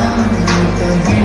那你的